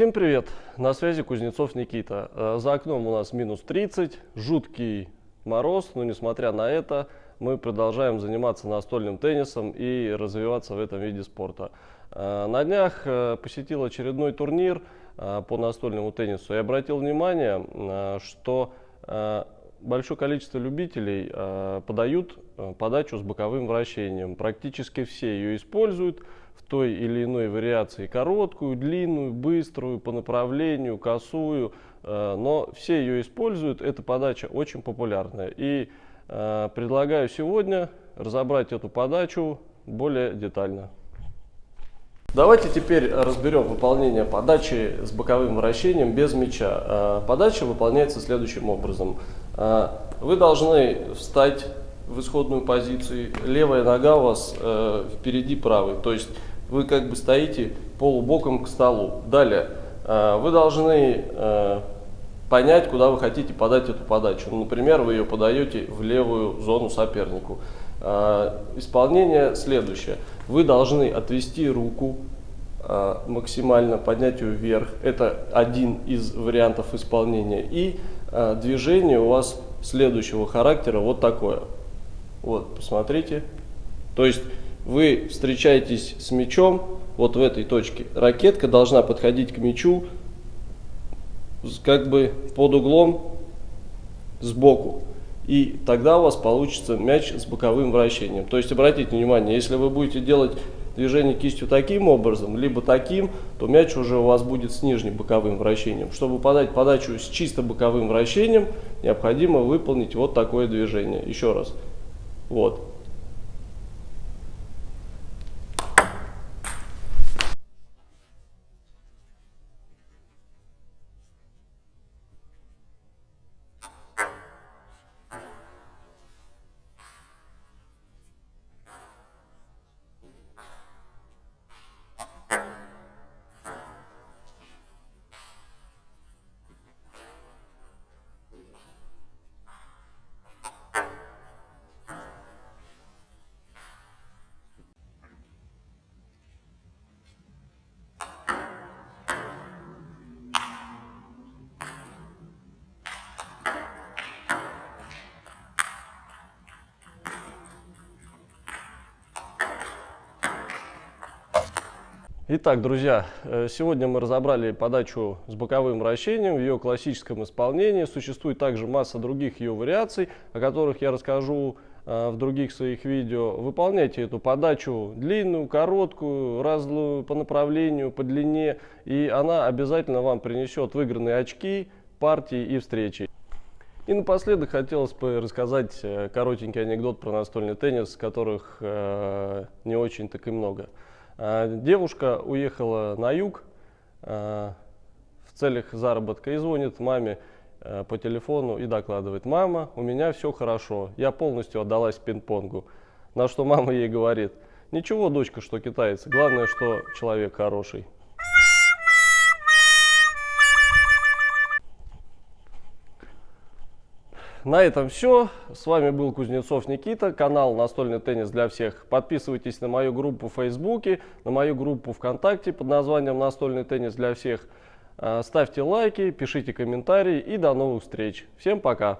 Всем привет! На связи Кузнецов Никита. Э, за окном у нас минус 30, жуткий мороз, но несмотря на это мы продолжаем заниматься настольным теннисом и развиваться в этом виде спорта. Э, на днях э, посетил очередной турнир по настольному теннису и обратил внимание, что большое количество любителей подают подачу с боковым вращением. Практически все ее используют в той или иной вариации короткую, длинную, быструю, по направлению, косую, э, но все ее используют, эта подача очень популярная. И э, предлагаю сегодня разобрать эту подачу более детально. Давайте теперь разберем выполнение подачи с боковым вращением без мяча. Э, подача выполняется следующим образом. Вы должны встать в исходную позицию, левая нога у вас впереди правой, то есть вы как бы стоите полубоком к столу. Далее, э, вы должны э, понять, куда вы хотите подать эту подачу. Ну, например, вы ее подаете в левую зону сопернику. Э, исполнение следующее. Вы должны отвести руку максимально, поднять ее вверх. Это один из вариантов исполнения. И движение у вас следующего характера вот такое. Вот, посмотрите. То есть вы встречаетесь с мячом вот в этой точке. Ракетка должна подходить к мячу как бы под углом сбоку. И тогда у вас получится мяч с боковым вращением. То есть обратите внимание, если вы будете делать движение кистью таким образом, либо таким, то мяч уже у вас будет с нижним боковым вращением. Чтобы подать подачу с чисто боковым вращением, необходимо выполнить вот такое движение. Еще раз. Вот. Итак, друзья, э, сегодня мы разобрали подачу с боковым вращением в ее классическом исполнении. Существует также масса других ее вариаций, о которых я расскажу э, в других своих видео. Выполняйте эту подачу длинную, короткую, разную по направлению, по длине, и она обязательно вам принесет выигранные очки, партии и встречи. И напоследок хотелось бы рассказать э, коротенький анекдот про настольный теннис, которых не очень так и много. А, девушка уехала на юг а, в целях заработка и звонит маме а, по телефону и докладывает, мама, у меня все хорошо, я полностью отдалась пинг-понгу. На что мама ей говорит, ничего, дочка, что китаец, главное, что человек хороший. На этом все. С вами был Кузнецов Никита, канал «Настольный теннис для всех». Подписывайтесь на мою группу в Фейсбуке, на мою группу ВКонтакте под названием «Настольный теннис для всех». А, ставьте лайки, пишите комментарии и до новых встреч. Всем пока!